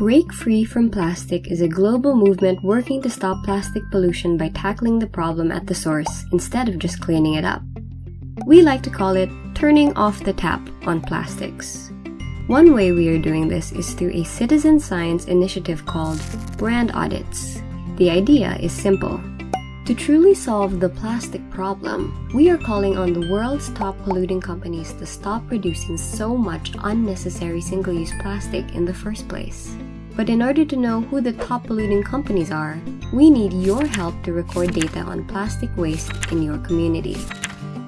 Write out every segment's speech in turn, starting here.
Break Free from Plastic is a global movement working to stop plastic pollution by tackling the problem at the source instead of just cleaning it up. We like to call it turning off the tap on plastics. One way we are doing this is through a citizen science initiative called Brand Audits. The idea is simple. To truly solve the plastic problem, we are calling on the world's top polluting companies to stop producing so much unnecessary single-use plastic in the first place. But in order to know who the top polluting companies are, we need your help to record data on plastic waste in your community.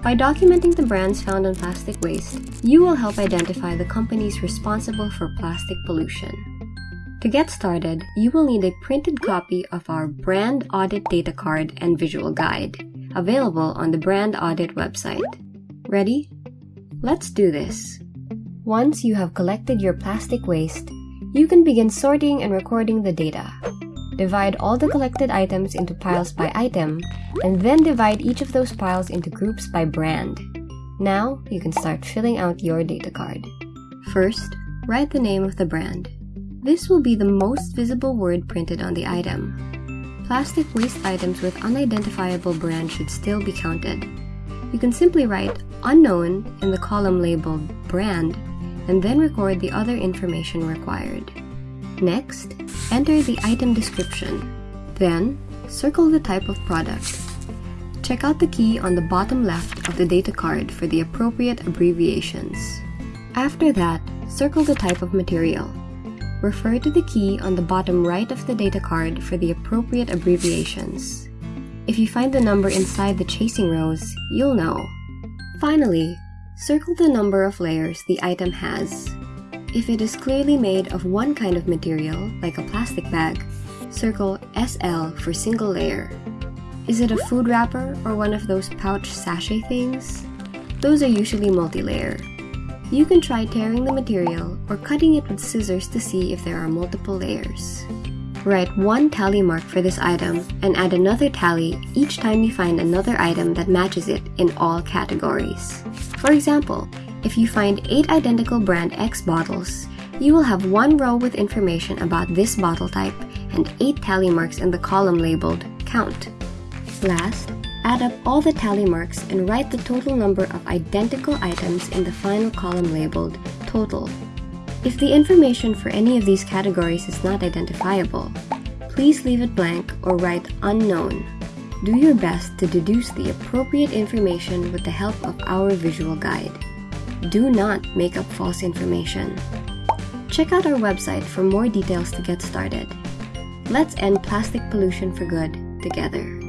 By documenting the brands found on plastic waste, you will help identify the companies responsible for plastic pollution. To get started, you will need a printed copy of our Brand Audit Data Card and Visual Guide, available on the Brand Audit website. Ready? Let's do this. Once you have collected your plastic waste, you can begin sorting and recording the data. Divide all the collected items into piles by item, and then divide each of those piles into groups by brand. Now, you can start filling out your data card. First, write the name of the brand. This will be the most visible word printed on the item. Plastic waste items with unidentifiable brand should still be counted. You can simply write unknown in the column labeled brand and then record the other information required. Next, enter the item description. Then, circle the type of product. Check out the key on the bottom left of the data card for the appropriate abbreviations. After that, circle the type of material refer to the key on the bottom right of the data card for the appropriate abbreviations. If you find the number inside the chasing arrows, you'll know. Finally, circle the number of layers the item has. If it is clearly made of one kind of material, like a plastic bag, circle SL for single layer. Is it a food wrapper or one of those pouch sachet things? Those are usually multi-layer. You can try tearing the material or cutting it with scissors to see if there are multiple layers. Write one tally mark for this item and add another tally each time you find another item that matches it in all categories. For example, if you find 8 identical brand X bottles, you will have one row with information about this bottle type and 8 tally marks in the column labeled Count. Last, Add up all the tally marks and write the total number of identical items in the final column labeled Total. If the information for any of these categories is not identifiable, please leave it blank or write Unknown. Do your best to deduce the appropriate information with the help of our visual guide. Do not make up false information. Check out our website for more details to get started. Let's end plastic pollution for good together.